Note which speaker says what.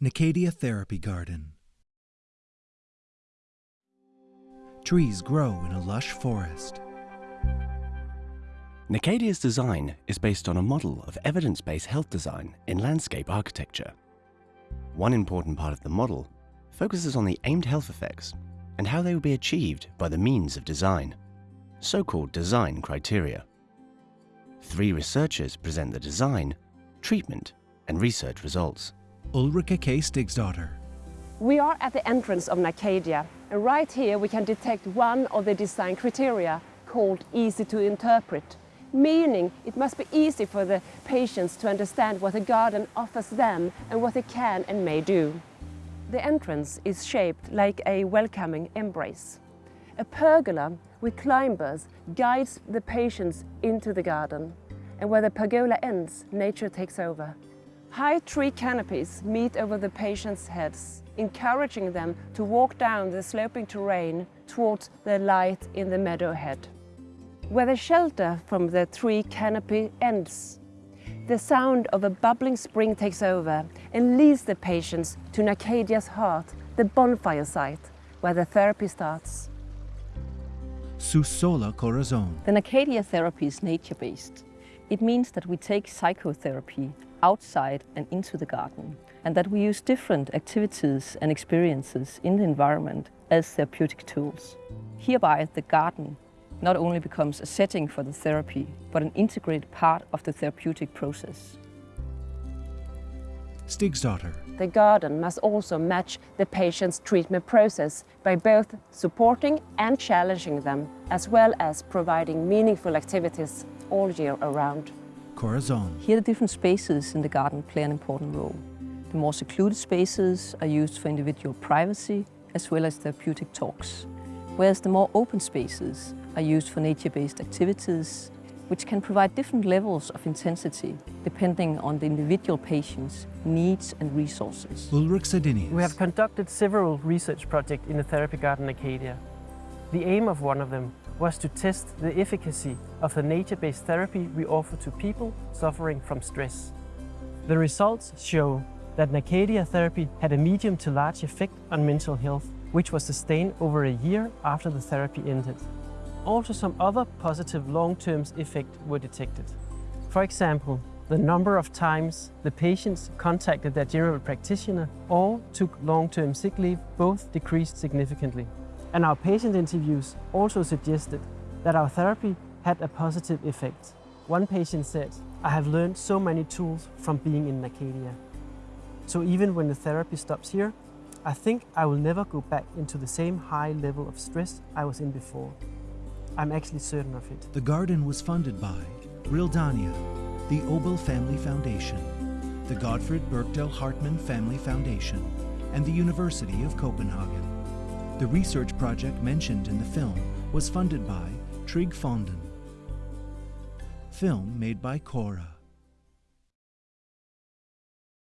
Speaker 1: Nacadia Therapy Garden. Trees grow in a lush forest.
Speaker 2: Nacadia's design is based on a model of evidence-based health design in landscape architecture. One important part of the model focuses on the aimed health effects and how they will be achieved by the means of design, so-called design criteria. Three researchers present the design, treatment and research results.
Speaker 1: Ulrika K. Stigsdottir.
Speaker 3: We are at the entrance of Nacadia and right here we can detect one of the design criteria called easy to interpret, meaning it must be easy for the patients to understand what the garden offers them and what they can and may do. The entrance is shaped like a welcoming embrace. A pergola with climbers guides the patients into the garden and where the pergola ends, nature takes over. High tree canopies meet over the patients' heads, encouraging them to walk down the sloping terrain towards the light in the meadow ahead. Where the shelter from the tree canopy ends, the sound of a bubbling spring takes over and leads the patients to Nacadia's heart, the bonfire site, where the therapy starts.
Speaker 1: Sus Sola Corazon.
Speaker 4: The Nacadia therapy is nature-based. It means that we take psychotherapy outside and into the garden and that we use different activities and experiences in the environment as therapeutic tools. Hereby, the garden not only becomes a setting for the therapy, but an integrated part of the therapeutic process.
Speaker 1: Stigsdottir.
Speaker 3: The garden must also match the patient's treatment process by both supporting and challenging them, as well as providing meaningful activities all year around.
Speaker 1: Corazon.
Speaker 4: Here the different spaces in the garden play an important role. The more secluded spaces are used for individual privacy as well as therapeutic talks, whereas the more open spaces are used for nature-based activities which can provide different levels of intensity depending on the individual patient's needs and resources.
Speaker 1: Ulrik Sidenius.
Speaker 5: We have conducted several research projects in the Therapy Garden Nacadia. The aim of one of them was to test the efficacy of the nature-based therapy we offer to people suffering from stress. The results show that Nacadia therapy had a medium to large effect on mental health, which was sustained over a year after the therapy ended. Also some other positive long-term effects were detected. For example, the number of times the patients contacted their general practitioner or took long-term sick leave both decreased significantly. And our patient interviews also suggested that our therapy had a positive effect. One patient said, I have learned so many tools from being in Nacadia. So even when the therapy stops here, I think I will never go back into the same high level of stress I was in before. I'm actually certain of it.
Speaker 1: The garden was funded by Realdania, the Obel Family Foundation, the Godfred Bergdel Hartmann Family Foundation, and the University of Copenhagen. The research project mentioned in the film was funded by TrygFonden. Film made by Cora.